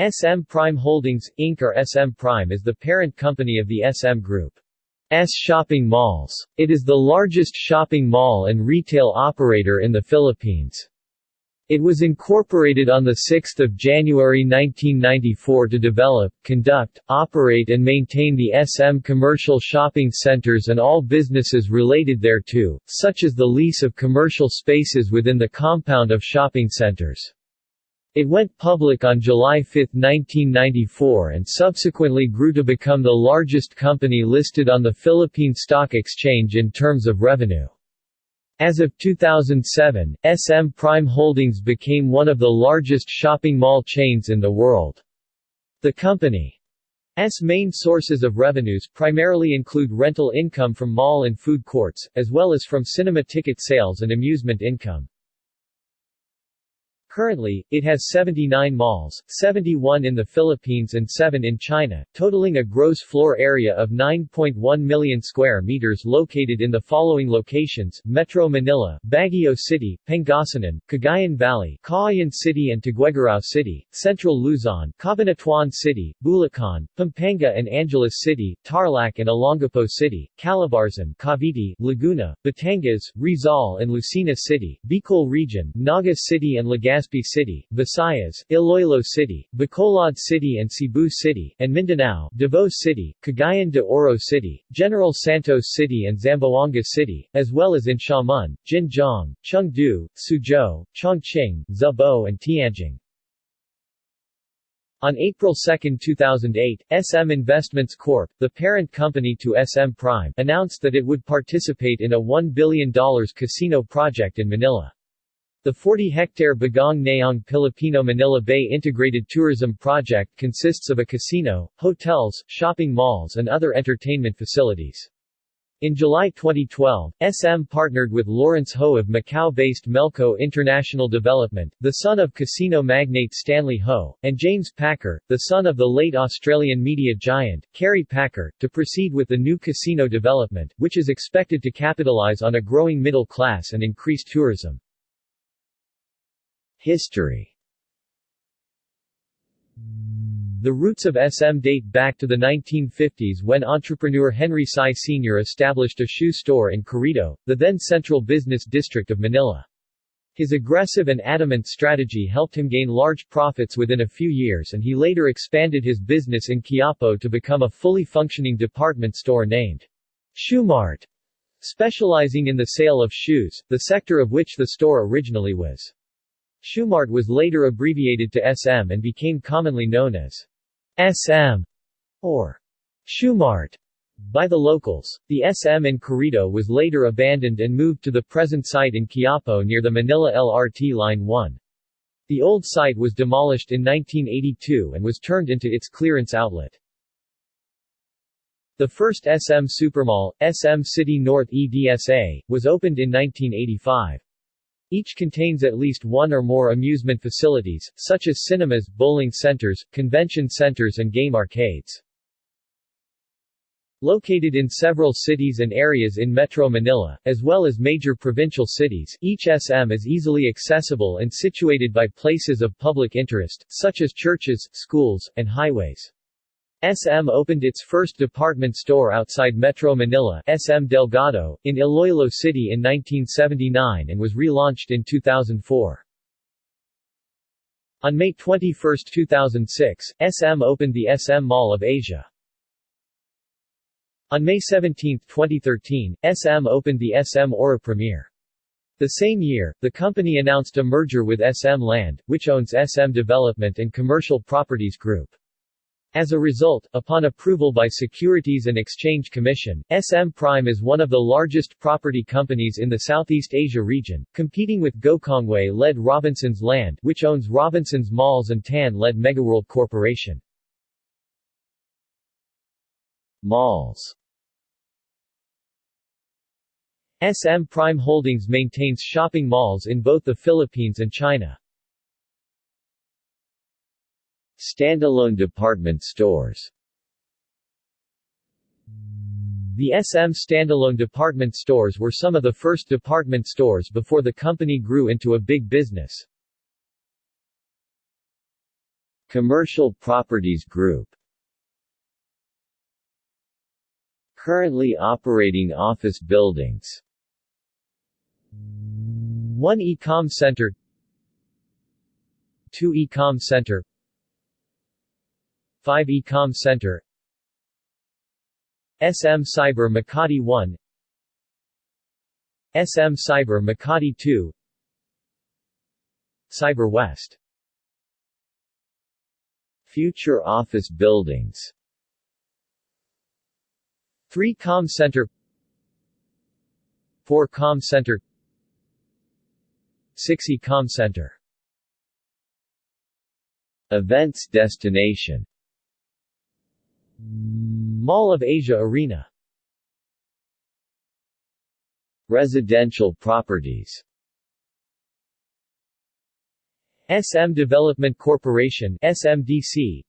SM Prime Holdings, Inc. or SM Prime is the parent company of the SM Group. S shopping malls. It is the largest shopping mall and retail operator in the Philippines. It was incorporated on 6 January 1994 to develop, conduct, operate and maintain the SM commercial shopping centers and all businesses related thereto, such as the lease of commercial spaces within the compound of shopping centers. It went public on July 5, 1994 and subsequently grew to become the largest company listed on the Philippine Stock Exchange in terms of revenue. As of 2007, SM Prime Holdings became one of the largest shopping mall chains in the world. The company's main sources of revenues primarily include rental income from mall and food courts, as well as from cinema ticket sales and amusement income. Currently, it has 79 malls, 71 in the Philippines and 7 in China, totaling a gross floor area of 9.1 million square meters located in the following locations, Metro Manila, Baguio City, Pangasinan, Cagayan Valley, Cauayan City and Tuguegarao City, Central Luzon, Cabanatuan City, Bulacan, Pampanga and Angeles City, Tarlac and Olongapo City, Calabarzon, Cavite, Laguna, Batangas, Rizal and Lucena City, Bicol Region, Naga City and Legazpi Legazpi City, Visayas, Iloilo City, Bacolod City and Cebu City, and Mindanao, Davao City, Cagayan de Oro City, General Santos City and Zamboanga City, as well as in Xiamen, Jinjiang, Chengdu, Suzhou, Chongqing, Zibo and Tianjin. On April 2, 2008, SM Investments Corp., the parent company to SM Prime, announced that it would participate in a $1 billion casino project in Manila. The 40-hectare Bagong Nayong Pilipino Manila Bay Integrated Tourism Project consists of a casino, hotels, shopping malls and other entertainment facilities. In July 2012, SM partnered with Lawrence Ho of Macau-based Melco International Development, the son of casino magnate Stanley Ho, and James Packer, the son of the late Australian media giant, Kerry Packer, to proceed with the new casino development, which is expected to capitalize on a growing middle class and increase tourism. History The roots of SM date back to the 1950s when entrepreneur Henry Sy Sr. established a shoe store in Carriedo, the then central business district of Manila. His aggressive and adamant strategy helped him gain large profits within a few years and he later expanded his business in Quiapo to become a fully functioning department store named Shoemart, specializing in the sale of shoes, the sector of which the store originally was. Shoemart was later abbreviated to SM and became commonly known as SM or Shoemart by the locals. The SM in Carriedo was later abandoned and moved to the present site in Quiapo near the Manila LRT Line 1. The old site was demolished in 1982 and was turned into its clearance outlet. The first SM Supermall, SM City North EDSA, was opened in 1985. Each contains at least one or more amusement facilities, such as cinemas, bowling centers, convention centers and game arcades. Located in several cities and areas in Metro Manila, as well as major provincial cities, each SM is easily accessible and situated by places of public interest, such as churches, schools, and highways. SM opened its first department store outside Metro Manila SM Delgado, in Iloilo City in 1979 and was relaunched in 2004. On May 21, 2006, SM opened the SM Mall of Asia. On May 17, 2013, SM opened the SM Aura Premier. The same year, the company announced a merger with SM Land, which owns SM Development and Commercial Properties Group. As a result, upon approval by Securities and Exchange Commission, SM Prime is one of the largest property companies in the Southeast Asia region, competing with Gokongwei-led Robinsons Land which owns Robinsons Malls and Tan-led Megaworld Corporation. Malls SM Prime Holdings maintains shopping malls in both the Philippines and China. Standalone department stores. The SM standalone department stores were some of the first department stores before the company grew into a big business. Commercial Properties Group. Currently operating office buildings. 1 Ecom Center. 2 Ecom Center 5 Ecom Center. SM Cyber Makati 1 SM Cyber Makati 2 Cyber West. Future office buildings. 3 Com Center. 4 Com Center. 6 Ecom Center. Events destination Mall of Asia Arena. Residential properties. SM Development Corporation SMDC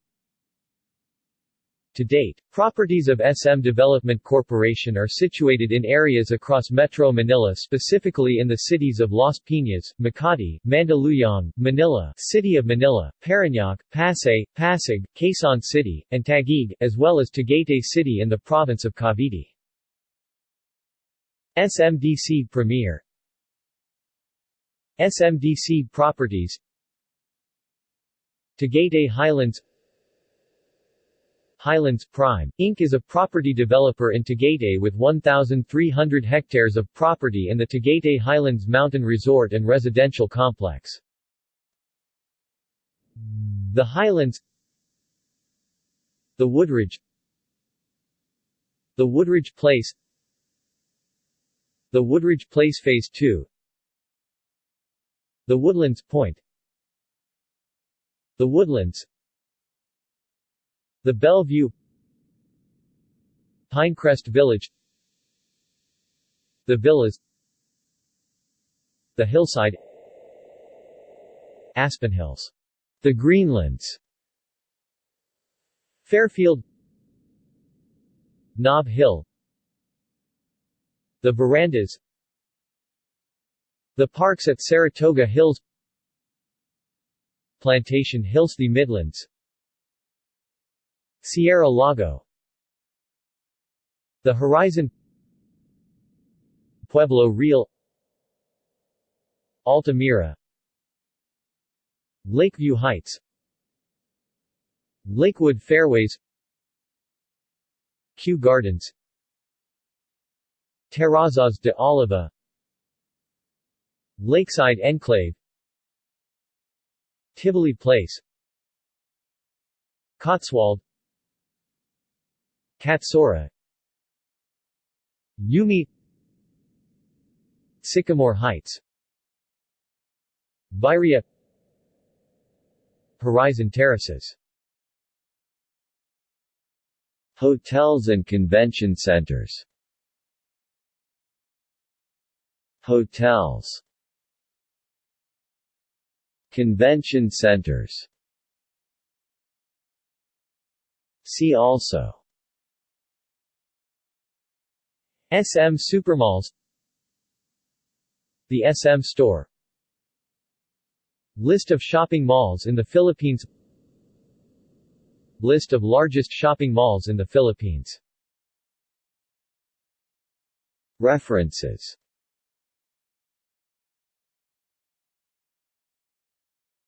to date, properties of SM Development Corporation are situated in areas across Metro Manila specifically in the cities of Las Piñas, Makati, Mandaluyong, Manila, City of Manila, Parañaque, Pasay, Pasig, Quezon City, and Taguig, as well as Tagaytay City in the province of Cavite. SMDC Premier SMDC Properties Tagaytay Highlands Highlands Prime, Inc. is a property developer in Tagaytay with 1,300 hectares of property in the Tagaytay Highlands Mountain Resort and Residential Complex. The Highlands The Woodridge The Woodridge Place The Woodridge Place Phase 2 The Woodlands Point The Woodlands the Bellevue Pinecrest Village The Villas The Hillside Aspen Hills. The Greenlands Fairfield Nob Hill The Verandas The parks at Saratoga Hills Plantation Hills The Midlands Sierra Lago. The Horizon. Pueblo Real. Altamira. Lakeview Heights. Lakewood Fairways. Kew Gardens. Terrazas de Oliva. Lakeside Enclave. Tivoli Place. Cotswold Katsura Yumi. Sycamore Heights. Viria Horizon Terraces. Hotels and convention centers. Hotels. Convention centers. See also SM Supermalls. The SM Store. List of shopping malls in the Philippines. List of largest shopping malls in the Philippines. References